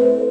thank you.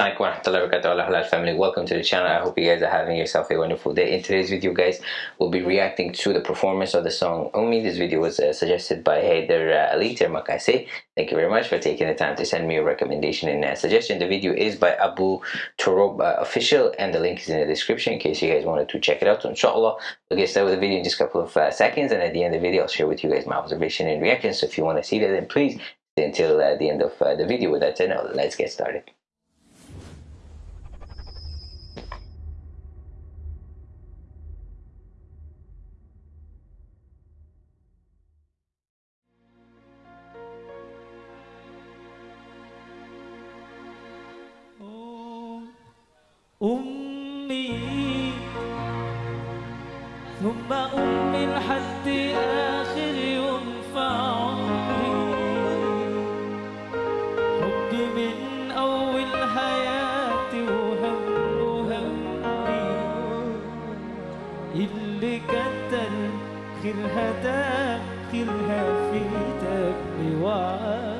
Assalamualaikum wabarakatuh. Family. Welcome to the channel. I hope you guys are having yourself a wonderful day. In today's video guys we'll be reacting to the performance of the song Umi this video was uh, suggested by Haider uh, Ali thank you very much for taking the time to send me a recommendation and uh, suggestion. The video is by Abu Torob uh, official and the link is in the description in case you guys wanted to check it out so inshallah. We'll get started with the video in just a couple of uh, seconds and at the end of the video I'll share with you guys my observation and reaction. So if you want to see that then please until uh, the end of the video. With that said now let's get started أمي. ثم أمي لحد آخر يوم في عمري. حبي من أول حياتي وهم وهمي اللي كتر خيرها خيرها في دمي وعايش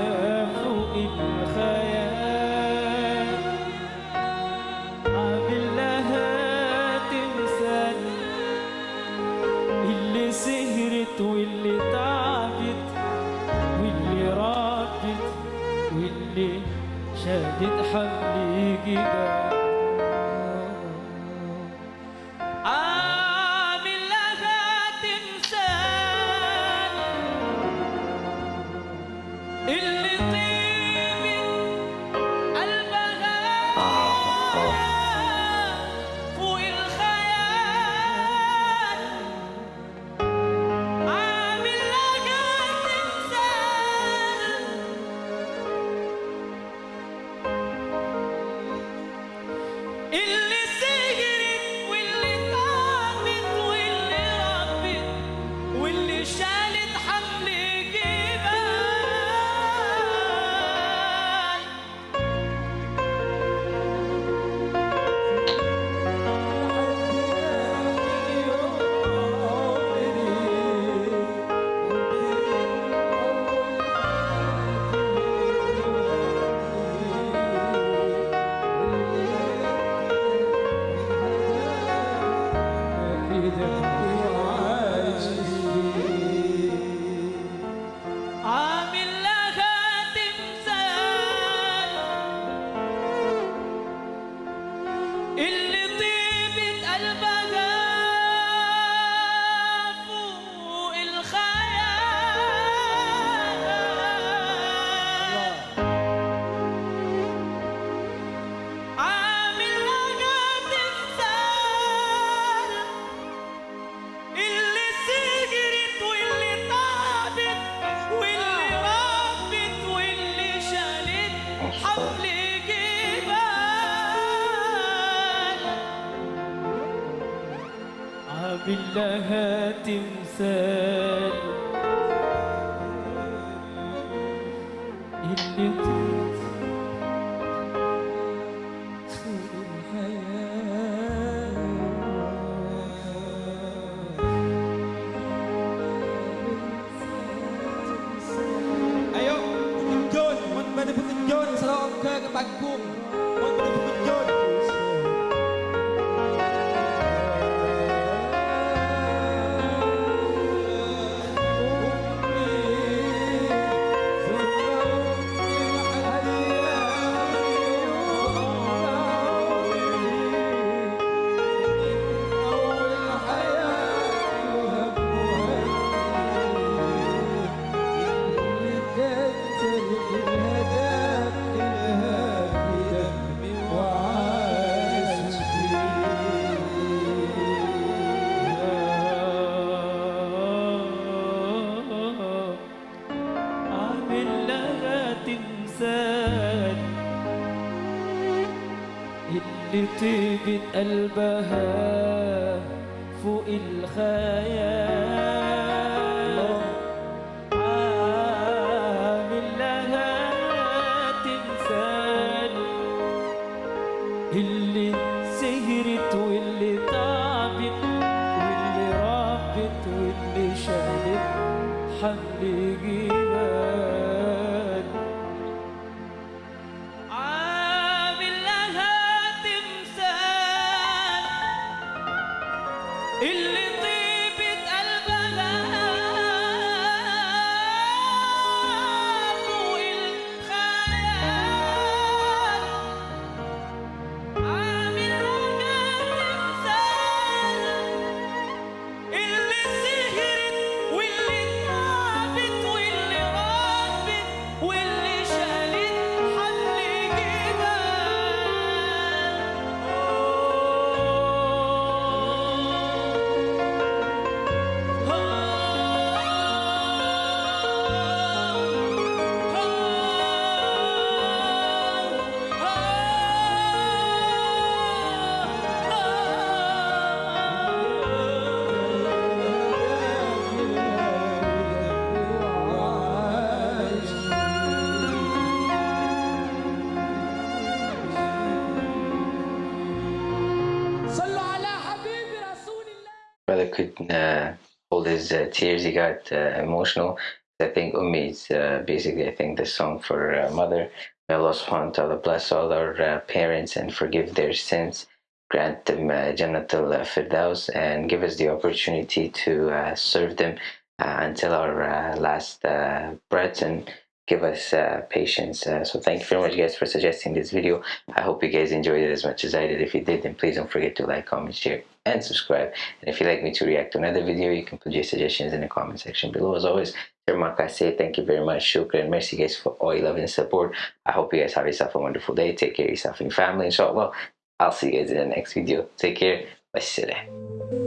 شادد حملي جبال لها تمثال اللي selalu الإنسان اللي طيبة قلبها فوق الخيال. Couldn't uh, hold his uh, tears. He got uh, emotional. I think Ummi is uh, basically, I think, the song for mother. May Allah subhanahu wa ta'ala bless all our parents and forgive their sins. Grant them Jannatul Firdaus and give us the opportunity to serve them until our last breath and give us uh, patience. Uh, so thank you very much guys for suggesting this video. I hope you guys enjoyed it as much as I did. If you did, then please don't forget to like, comment, share, and subscribe. And if you'd like me to react to another video, you can put your suggestions in the comment section below. As always, say thank you very much. Shukran. Mercy guys for all your love and support. I hope you guys have yourself a wonderful day. Take care of yourself and your family, inshallah. I'll see you guys in the next video. Take care. Wassalam.